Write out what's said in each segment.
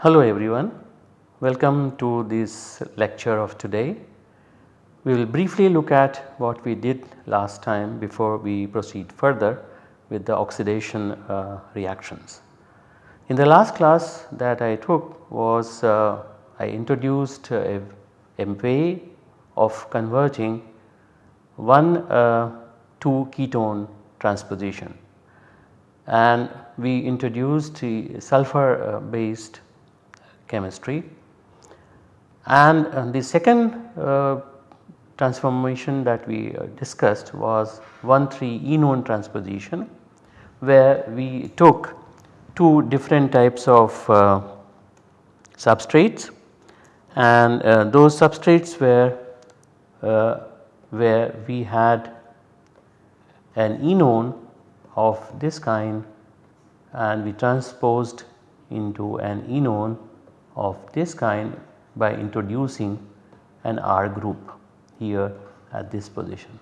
Hello everyone, welcome to this lecture of today. We will briefly look at what we did last time before we proceed further with the oxidation uh, reactions. In the last class that I took was uh, I introduced a, a, way of converting one uh, 2 ketone transposition. And we introduced sulfur uh, based chemistry. And uh, the second uh, transformation that we uh, discussed was 1,3 enone transposition where we took two different types of uh, substrates and uh, those substrates were uh, where we had an enone of this kind and we transposed into an enone of this kind by introducing an R group here at this position.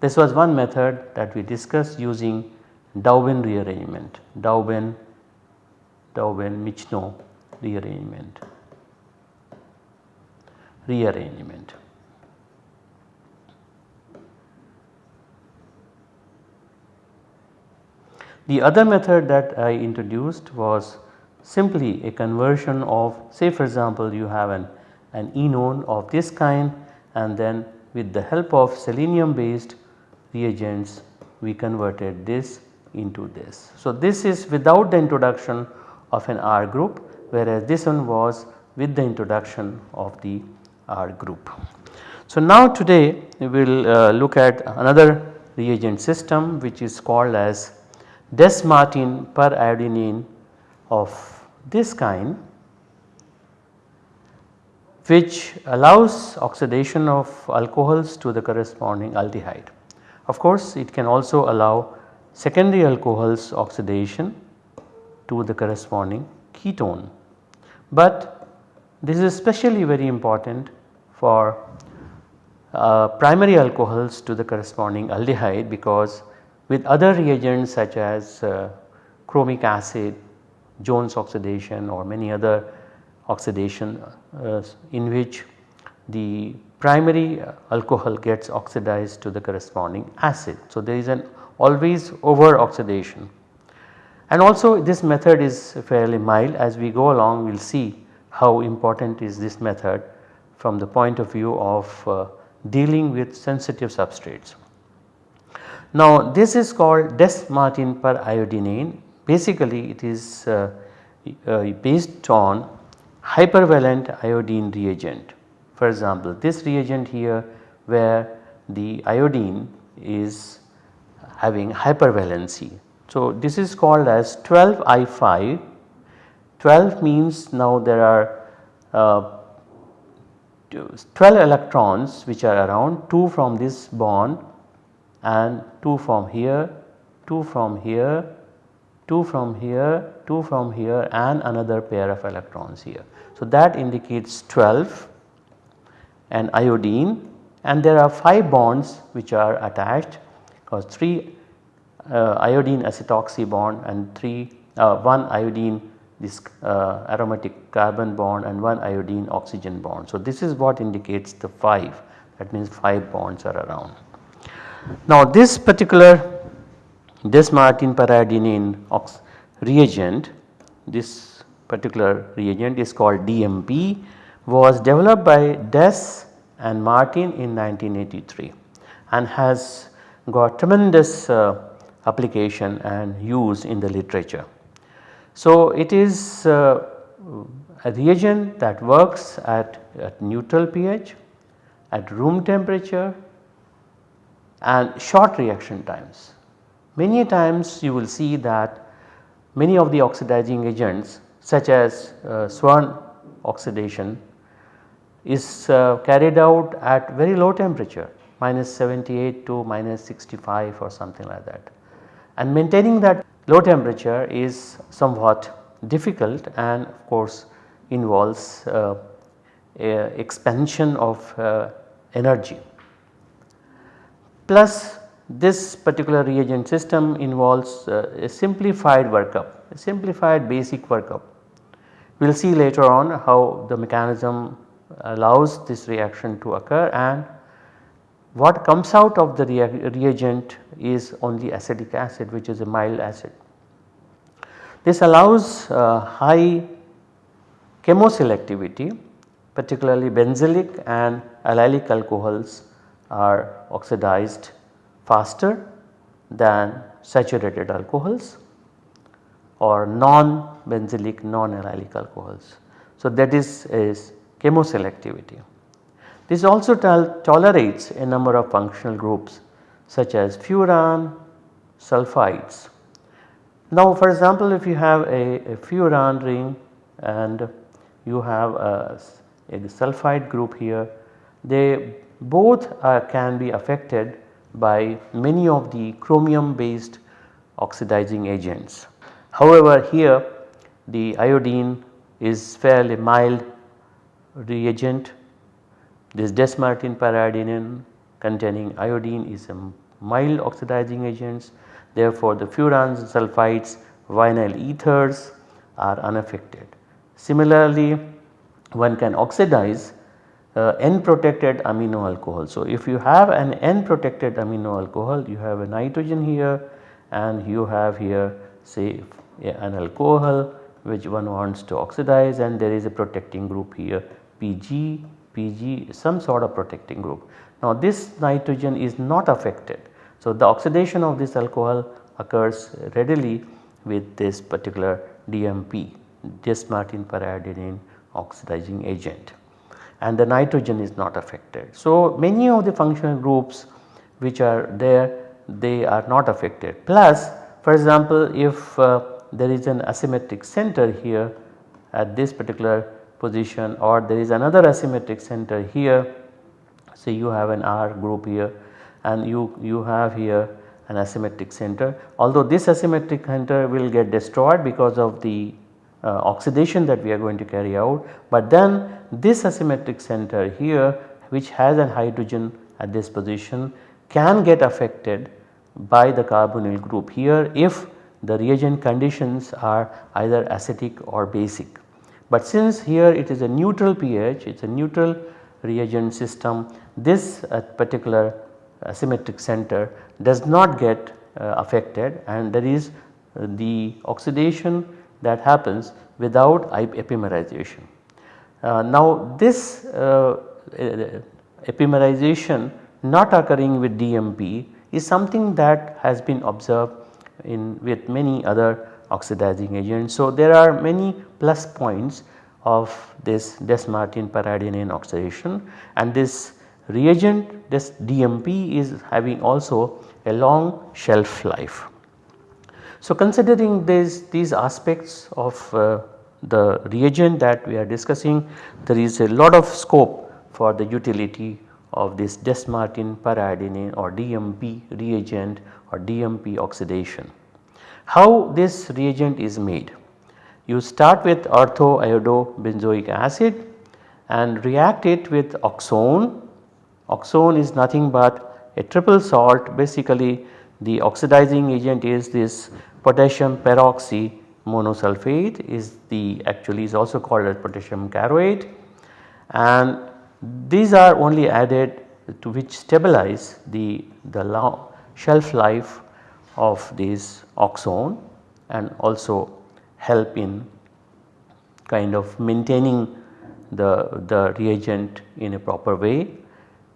This was one method that we discussed using Dauben rearrangement, Dauben, Dauben Michno rearrangement, rearrangement. The other method that I introduced was simply a conversion of say for example you have an, an enone of this kind and then with the help of selenium based reagents we converted this into this. So, this is without the introduction of an R group whereas this one was with the introduction of the R group. So, now today we will uh, look at another reagent system which is called as Dess-Martin periodinane of this kind which allows oxidation of alcohols to the corresponding aldehyde. Of course, it can also allow secondary alcohols oxidation to the corresponding ketone. But this is especially very important for uh, primary alcohols to the corresponding aldehyde because with other reagents such as uh, chromic acid, Jones oxidation or many other oxidation uh, in which the primary alcohol gets oxidized to the corresponding acid. So, there is an always over oxidation and also this method is fairly mild as we go along we will see how important is this method from the point of view of uh, dealing with sensitive substrates. Now this is called Dess-Martin periodinane basically it is uh, uh, based on hypervalent iodine reagent. For example, this reagent here where the iodine is having hypervalency. So, this is called as 12 I5 12 means now there are uh, 12 electrons which are around 2 from this bond and 2 from here, 2 from here, 2 from here, 2 from here and another pair of electrons here. So, that indicates 12 and iodine and there are 5 bonds which are attached because 3 uh, iodine acetoxy bond and 3 uh, 1 iodine this uh, aromatic carbon bond and 1 iodine oxygen bond. So, this is what indicates the 5 that means 5 bonds are around. Now, this particular Dess-Martin periodinane reagent this particular reagent is called DMP was developed by Dess and Martin in 1983 and has got tremendous uh, application and use in the literature. So, it is uh, a reagent that works at, at neutral pH, at room temperature and short reaction times. Many times you will see that many of the oxidizing agents such as uh, Swern oxidation is uh, carried out at very low temperature minus 78 to minus 65 or something like that. And maintaining that low temperature is somewhat difficult and of course involves uh, expansion of uh, energy. Plus this particular reagent system involves uh, a simplified workup, a simplified basic workup. We will see later on how the mechanism allows this reaction to occur and what comes out of the reagent is only acetic acid which is a mild acid. This allows uh, high chemoselectivity particularly benzylic and allylic alcohols are oxidized faster than saturated alcohols or non-benzylic non-allylic alcohols. So, that is, is chemoselectivity. This also tolerates a number of functional groups such as furan, sulfides. Now for example if you have a, a furan ring and you have a, a sulfide group here they both uh, can be affected by many of the chromium based oxidizing agents. However, here the iodine is fairly mild reagent this Dess-Martin containing iodine is a mild oxidizing agents therefore the furans sulfides vinyl ethers are unaffected. Similarly one can oxidize uh, N protected amino alcohol. So, if you have an N protected amino alcohol you have a nitrogen here and you have here say an alcohol which one wants to oxidize and there is a protecting group here PG, PG some sort of protecting group. Now this nitrogen is not affected. So the oxidation of this alcohol occurs readily with this particular DMP Dess-Martin periodinane oxidizing agent and the nitrogen is not affected. So many of the functional groups which are there they are not affected plus for example if uh, there is an asymmetric center here at this particular position or there is another asymmetric center here say you have an R group here and you, you have here an asymmetric center although this asymmetric center will get destroyed because of the uh, oxidation that we are going to carry out but then this asymmetric center here which has a hydrogen at this position can get affected by the carbonyl group here if the reagent conditions are either acidic or basic. But since here it is a neutral pH, it is a neutral reagent system, this uh, particular asymmetric center does not get uh, affected and there is uh, the oxidation that happens without epimerization. Uh, now this uh, epimerization not occurring with DMP is something that has been observed in with many other oxidizing agents. So, there are many plus points of this Dess-Martin periodinane oxidation and this reagent this DMP is having also a long shelf life. So, considering this, these aspects of uh, the reagent that we are discussing there is a lot of scope for the utility of this Dess-Martin periodinane or DMP reagent or DMP oxidation. How this reagent is made? You start with orthoiodobenzoic acid and react it with oxone. Oxone is nothing but a triple salt basically the oxidizing agent is this potassium peroxy monosulfate is the actually is also called as potassium caroate and these are only added to which stabilize the, the long shelf life of this oxone and also help in kind of maintaining the, the reagent in a proper way.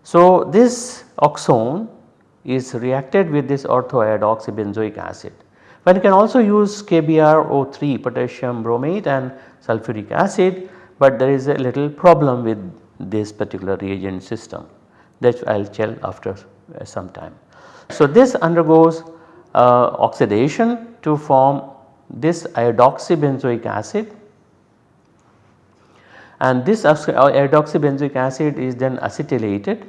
So, this oxone is reacted with this orthoiodoxybenzoic acid. One can also use KBrO3 potassium bromate and sulfuric acid, but there is a little problem with this particular reagent system that I will tell after some time. So, this undergoes uh, Uh, oxidation to form this iodoxybenzoic acid and this iodoxybenzoic uh, acid is then acetylated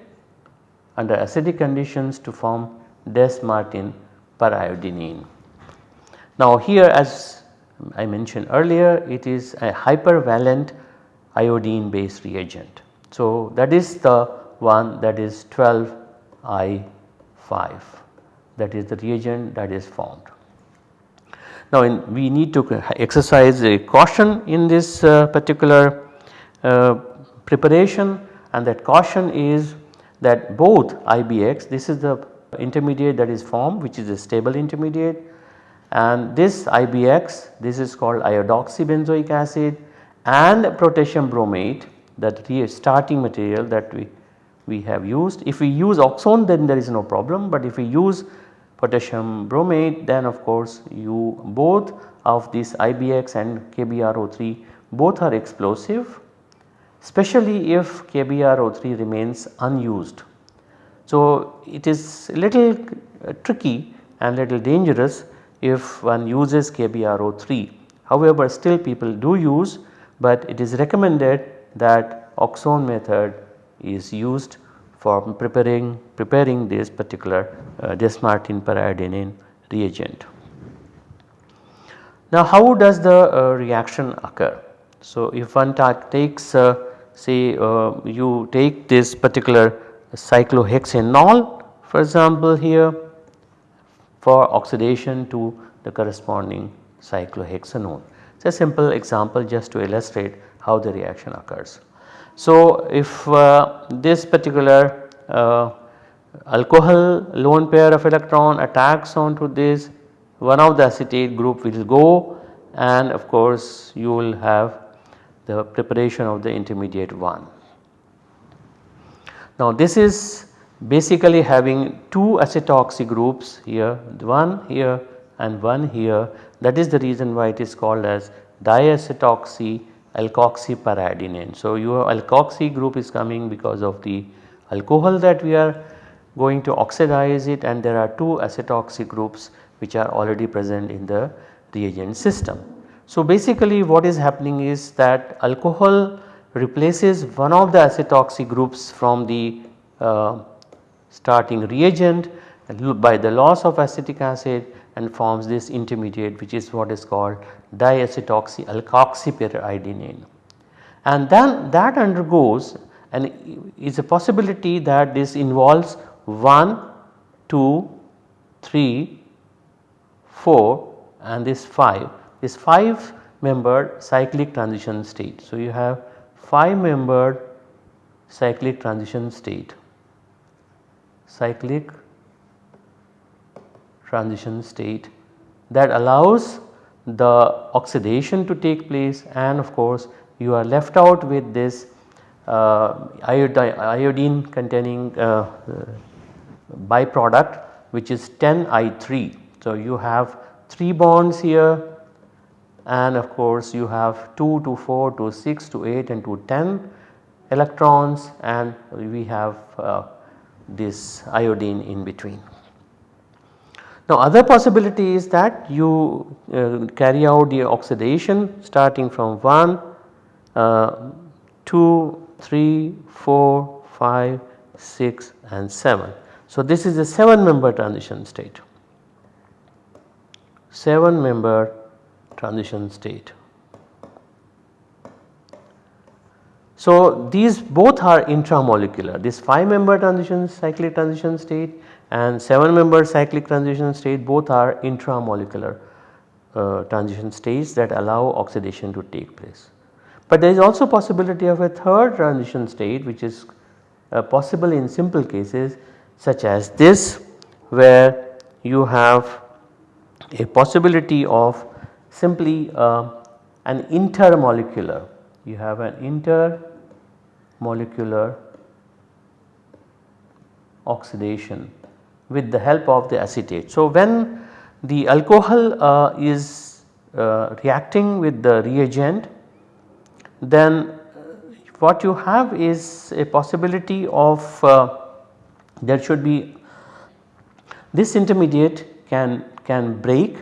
under acidic conditions to form Dess-Martin periodinane. Now here as I mentioned earlier it is a hypervalent iodine based reagent. So, that is the one that is 12 I5 that is the reagent that is formed. Now in, we need to exercise a caution in this uh, particular uh, preparation and that caution is that both IBX this is the intermediate that is formed which is a stable intermediate and this IBX this is called iodoxybenzoic acid and potassium bromate that starting material that we, we have used. If we use oxone then there is no problem but if we use potassium bromate then of course you both of this IBX and KBrO3 both are explosive especially if KBrO3 remains unused. So it is a little uh, tricky and little dangerous if one uses KBrO3 however still people do use but it is recommended that oxone method is used for preparing preparing this particular uh, Dess-Martin periodinane reagent. Now how does the uh, reaction occur? So if one takes uh, say uh, you take this particular cyclohexanol for example here for oxidation to the corresponding cyclohexanone. It is a simple example just to illustrate how the reaction occurs. So, if uh, this particular uh, alcohol lone pair of electron attacks onto this one of the acetate group will go and of course you will have the preparation of the intermediate one. Now this is basically having two acetoxy groups here one here and one here that is the reason why it is called as diacetoxy alkoxy periodinane. So, your alkoxy group is coming because of the alcohol that we are going to oxidize it and there are two acetoxy groups which are already present in the reagent system. So, basically what is happening is that alcohol replaces one of the acetoxy groups from the uh, starting reagent by the loss of acetic acid and forms this intermediate which is what is called diacetoxy alkoxyperiodinane. And then that undergoes and is a possibility that this involves 1, 2, 3, 4 and this 5 this 5 membered cyclic transition state. So, you have 5 membered cyclic transition state cyclic transition state that allows the oxidation to take place and of course you are left out with this uh, iodine, containing uh, uh, byproduct which is 10 I3. So, you have 3 bonds here and of course you have 2 to 4 to 6 to 8 and to 10 electrons and we have uh, this iodine in between. Now other possibility is that you uh, carry out the oxidation starting from 1, uh, 2, 3, 4, 5, 6 and 7. So this is a 7 member transition state, 7 member transition state. So these both are intramolecular this 5 member transition cyclic transition state and 7 member cyclic transition state both are intramolecular uh, transition states that allow oxidation to take place. But there is also possibility of a third transition state which is uh, possible in simple cases such as this where you have a possibility of simply uh, an intermolecular you have an intermolecular oxidation with the help of the acetate. So, when the alcohol uh, is uh, reacting with the reagent then uh, what you have is a possibility of uh, there should be this intermediate can can break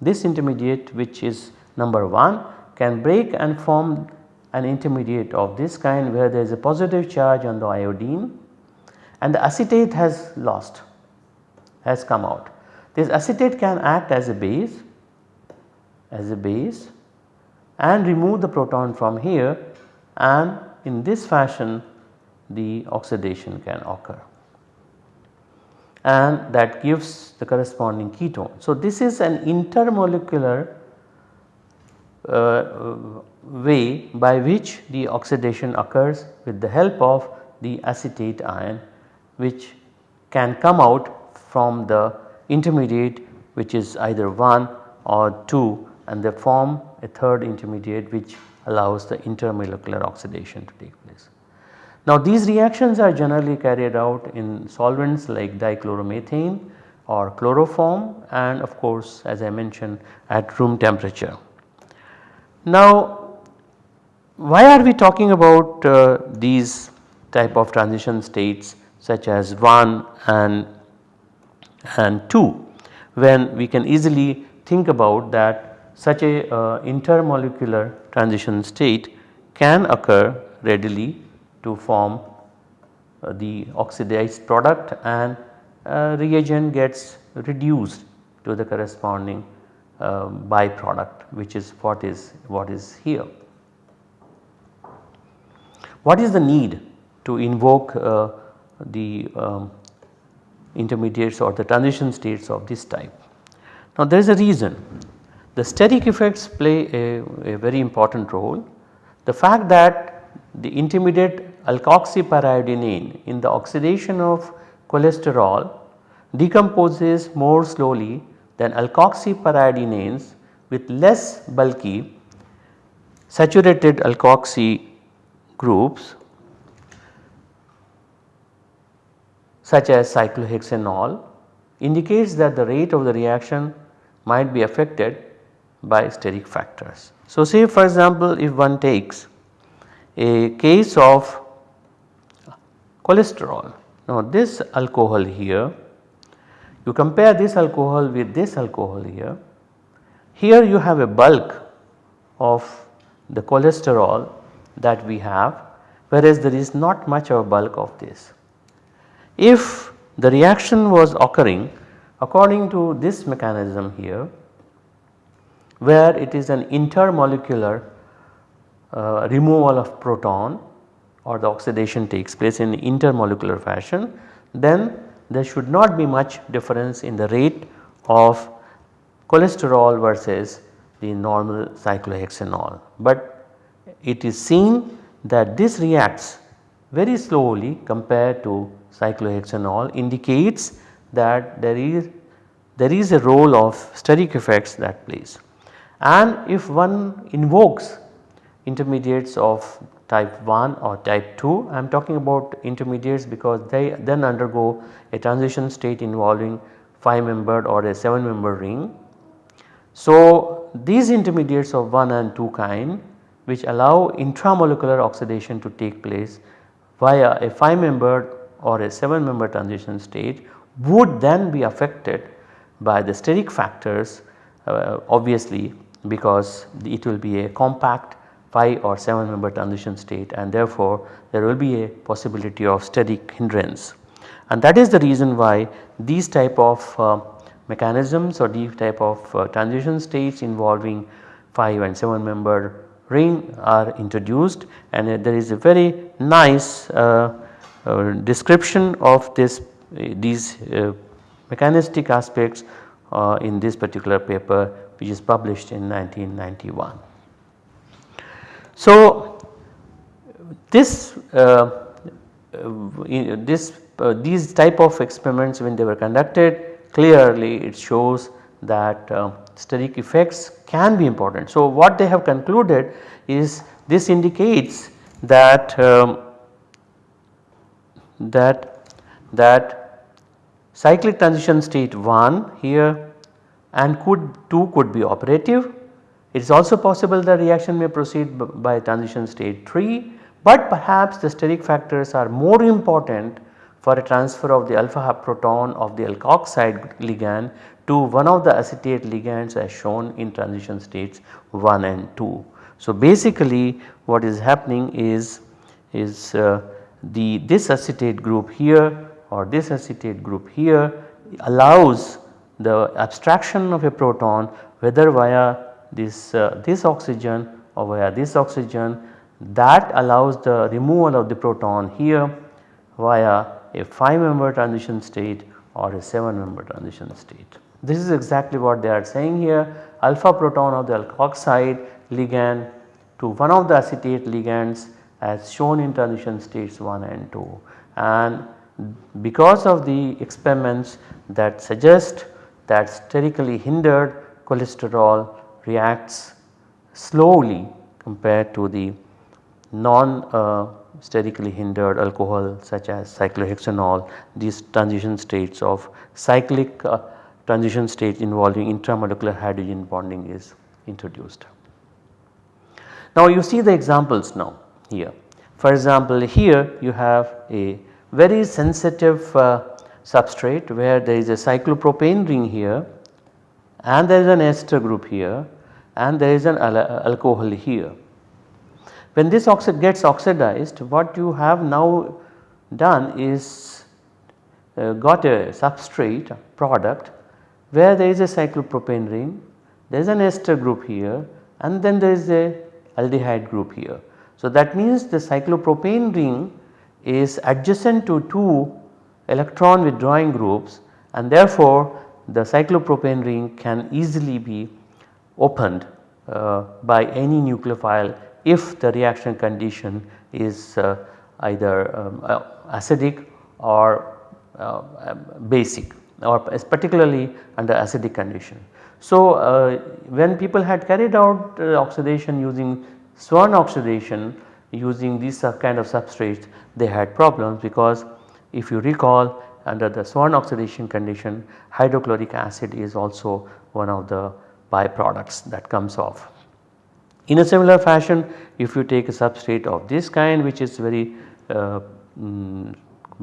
this intermediate which is number 1 can break and form an intermediate of this kind where there is a positive charge on the iodine and the acetate has lost has come out. This acetate can act as a base as a base and remove the proton from here and in this fashion the oxidation can occur and that gives the corresponding ketone. So, this is an intermolecular uh, way by which the oxidation occurs with the help of the acetate ion which can come out from the intermediate which is either 1 or 2 and they form a third intermediate which allows the intermolecular oxidation to take place. Now these reactions are generally carried out in solvents like dichloromethane or chloroform and of course as I mentioned at room temperature. Now why are we talking about uh, these type of transition states such as 1 and, and 2 when we can easily think about that such a uh, intermolecular transition state can occur readily to form uh, the oxidized product and uh, reagent gets reduced to the corresponding uh, byproduct which is what is what is here. What is the need to invoke uh, the um, intermediates or the transition states of this type? Now there is a reason the steric effects play a, a very important role. The fact that the intermediate alkoxyperiodinane in the oxidation of cholesterol decomposes more slowly than alkoxyperiodinanes with less bulky saturated alkoxy groups such as cyclohexanol indicates that the rate of the reaction might be affected by steric factors. So, say for example, if one takes a case of cholesterol. Now this alcohol here, you compare this alcohol with this alcohol here, here you have a bulk of the cholesterol that we have whereas there is not much of a bulk of this. If the reaction was occurring according to this mechanism here where it is an intermolecular uh, removal of proton or the oxidation takes place in intermolecular fashion then there should not be much difference in the rate of cholesterol versus the normal cyclohexanol. But it is seen that this reacts very slowly compared to cyclohexanol indicates that there is there is a role of steric effects that plays. And if one invokes intermediates of type 1 or type 2. I am talking about intermediates because they then undergo a transition state involving 5 membered or a 7 member ring. So, these intermediates of 1 and 2 kind which allow intramolecular oxidation to take place via a 5 membered or a 7 member transition state would then be affected by the steric factors uh, obviously because it will be a compact 5 or 7 member transition state and therefore there will be a possibility of steric hindrance. And that is the reason why these type of uh, mechanisms or these type of uh, transition states involving 5 and 7 member ring are introduced and uh, there is a very nice uh, description of this uh, these mechanistic aspects in this particular paper which is published in 1991. So, this uh, this uh, these type of experiments when they were conducted clearly it shows that uh, steric effects can be important. So, what they have concluded is this indicates that um, that that cyclic transition state 1 here and could 2 could be operative it is also possible the reaction may proceed by transition state 3, but perhaps the steric factors are more important for a transfer of the alpha proton of the alkoxide ligand to one of the acetate ligands as shown in transition states 1 and 2. So, basically what is happening is, is uh, the this acetate group here or this acetate group here allows the abstraction of a proton whether via this, uh, this oxygen or via this oxygen that allows the removal of the proton here via a 5 member transition state or a 7 member transition state. This is exactly what they are saying here alpha proton of the alkoxide ligand to one of the acetate ligands as shown in transition states 1 and 2 and because of the experiments that suggest that sterically hindered cholesterol reacts slowly compared to the non uh, sterically hindered alcohol such as cyclohexanol these transition states of cyclic uh, transition states involving intramolecular hydrogen bonding is introduced. Now you see the examples now here. For example here you have a very sensitive uh, substrate where there is a cyclopropane ring here and there is an ester group here and there is an al alcohol here. When this oxide gets oxidized what you have now done is uh, got a substrate product where there is a cyclopropane ring, there is an ester group here and then there is a aldehyde group here. So that means the cyclopropane ring is adjacent to two electron withdrawing groups and therefore the cyclopropane ring can easily be opened uh, by any nucleophile if the reaction condition is uh, either um, uh, acidic or uh, basic or particularly under acidic condition. So, uh, when people had carried out uh, oxidation using Swern oxidation using these kind of substrates they had problems because if you recall under the Swern oxidation condition hydrochloric acid is also one of the byproducts that comes off. In a similar fashion if you take a substrate of this kind which is very uh, mm,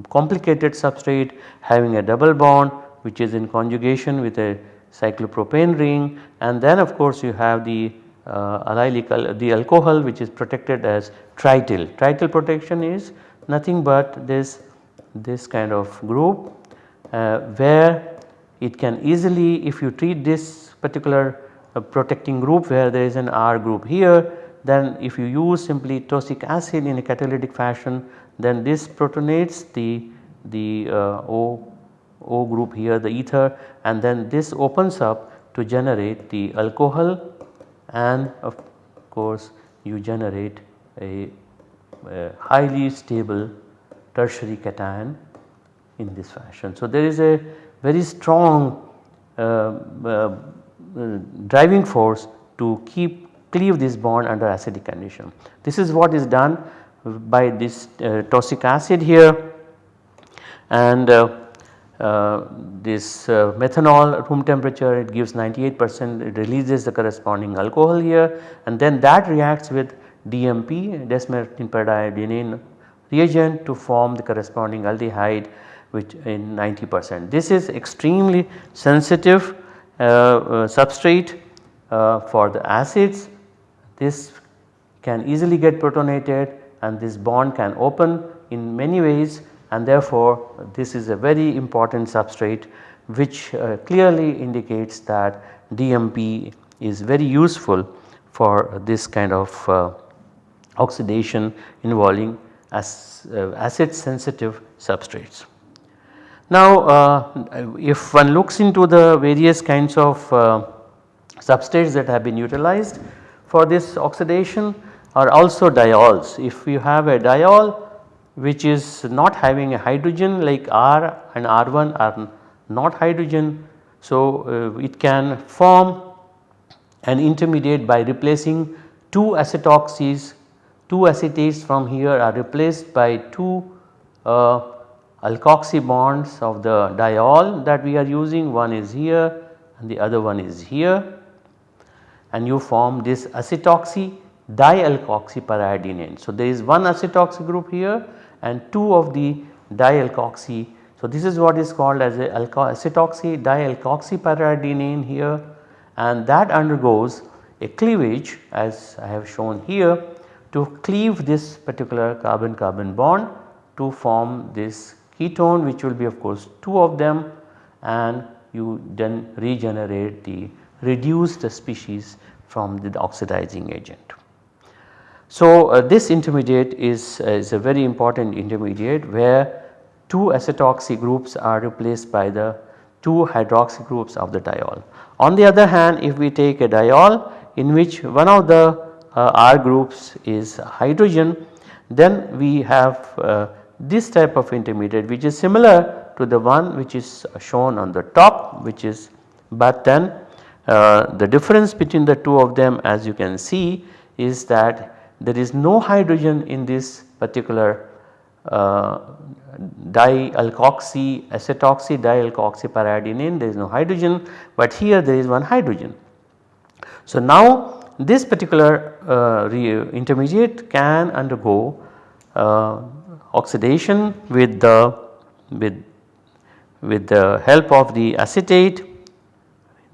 complicated substrate having a double bond which is in conjugation with a cyclopropane ring and then of course you have the allylic the alcohol which is protected as trityl. Trityl protection is nothing but this this kind of group uh, where it can easily if you treat this particular uh, protecting group where there is an R group here then if you use simply tosic acid in a catalytic fashion then this protonates the the uh, O O group here the ether and then this opens up to generate the alcohol and of course you generate a, a highly stable tertiary cation in this fashion. So, there is a very strong uh, uh, driving force to keep cleave this bond under acidic condition. This is what is done by this uh, tosic acid here and uh, this uh, methanol at room temperature it gives 98 percent it releases the corresponding alcohol here and then that reacts with DMP Dess-Martin periodinane reagent to form the corresponding aldehyde which in 90 percent. This is extremely sensitive uh, uh, substrate uh, for the acids this can easily get protonated and this bond can open in many ways and therefore this is a very important substrate which uh, clearly indicates that DMP is very useful for this kind of uh, oxidation involving as, uh, acid sensitive substrates. Now uh, if one looks into the various kinds of uh, substrates that have been utilized for this oxidation are also diols. If you have a diol which is not having a hydrogen like R and R1 are not hydrogen. So, uh, it can form an intermediate by replacing two acetoxys, two acetates from here are replaced by two uh, alkoxy bonds of the diol that we are using one is here and the other one is here and you form this acetoxy dialkoxy periodinane. So, there is one acetoxy group here and 2 of the dialkoxy. So, this is what is called as a acetoxy dialkoxy periodinane here and that undergoes a cleavage as I have shown here to cleave this particular carbon carbon bond to form this ketone which will be of course 2 of them and you then regenerate the reduced species from the oxidizing agent. So, uh, this intermediate is, uh, is a very important intermediate where 2 acetoxy groups are replaced by the 2 hydroxy groups of the diol. On the other hand if we take a diol in which one of the uh, R groups is hydrogen then we have uh, this type of intermediate which is similar to the one which is shown on the top which is but then uh, the difference between the two of them as you can see is that there is no hydrogen in this particular uh, dialkoxy acetoxy dialkoxy periodinane there is no hydrogen but here there is one hydrogen. So now this particular uh, intermediate can undergo uh, oxidation with the with with the help of the acetate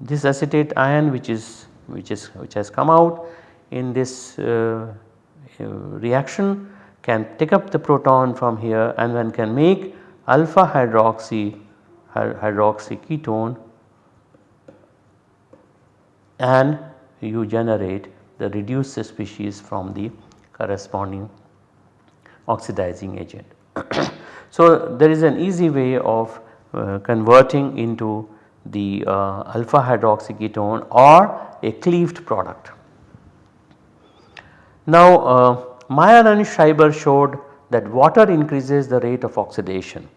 this acetate ion which is which is which has come out in this uh, reaction can take up the proton from here and one can make alpha hydroxy hydroxy ketone and you generate the reduced species from the corresponding oxidizing agent. so, there is an easy way of uh, converting into the uh, alpha hydroxy ketone or a cleaved product. Now uh, Meyer and Schreiber showed that water increases the rate of oxidation.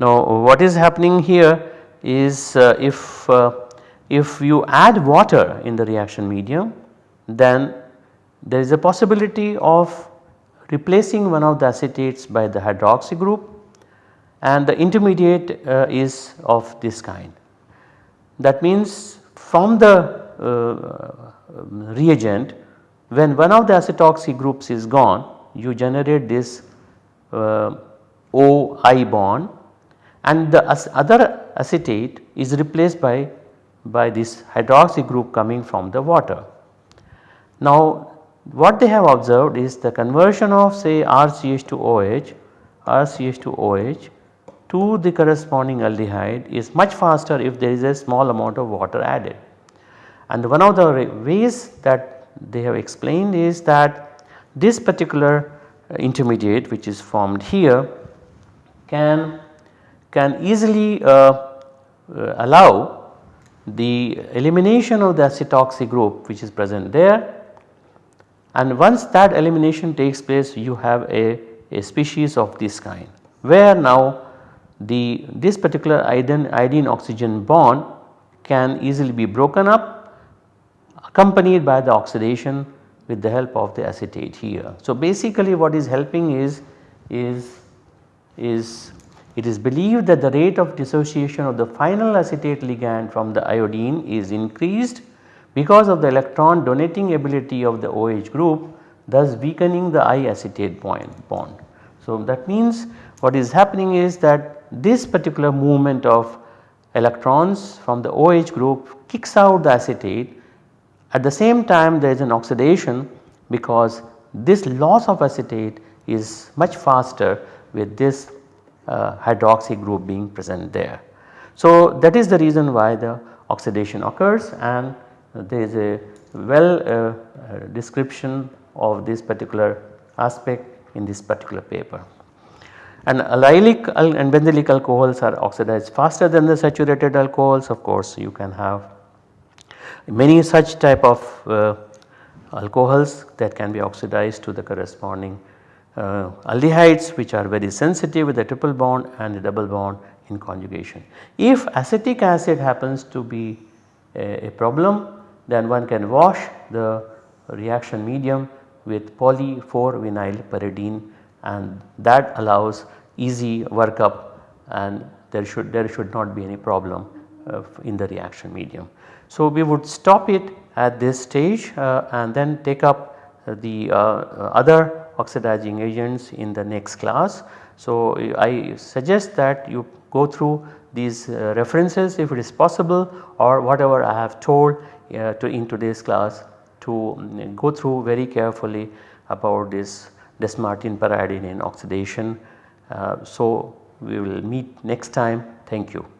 Now what is happening here is uh, if, uh, if you add water in the reaction medium then there is a possibility of replacing one of the acetates by the hydroxy group and the intermediate uh, is of this kind. That means from the uh, reagent when one of the acetoxy groups is gone you generate this uh, OI bond and the other acetate is replaced by, by this hydroxy group coming from the water. Now what they have observed is the conversion of say RCH to OH, RCH to OH to the corresponding aldehyde is much faster if there is a small amount of water added. And one of the ways that they have explained is that this particular intermediate which is formed here can, can easily uh, uh, allow the elimination of the acetoxy group which is present there. And once that elimination takes place you have a, a species of this kind where now the this particular iodine, iodine oxygen bond can easily be broken up accompanied by the oxidation with the help of the acetate here. So basically what is helping is, is, is it is believed that the rate of dissociation of the final acetate ligand from the iodine is increased because of the electron donating ability of the OH group thus weakening the I acetate bond. So that means what is happening is that this particular movement of electrons from the OH group kicks out the acetate at the same time there is an oxidation because this loss of acetate is much faster with this uh, hydroxy group being present there. So that is the reason why the oxidation occurs and there is a well uh, description of this particular aspect in this particular paper and allylic and benzylic alcohols are oxidized faster than the saturated alcohols of course you can have many such type of uh, alcohols that can be oxidized to the corresponding uh, aldehydes which are very sensitive with the triple bond and the double bond in conjugation. If acetic acid happens to be a, a problem then one can wash the reaction medium with poly 4 vinyl pyridine and that allows easy workup and there should there should not be any problem uh, in the reaction medium. So we would stop it at this stage uh, and then take up the uh, other oxidizing agents in the next class. So I suggest that you go through these uh, references if it is possible or whatever I have told uh, to in today's class to um, go through very carefully about this Dess-Martin periodinane oxidation uh, so we will meet next time thank you.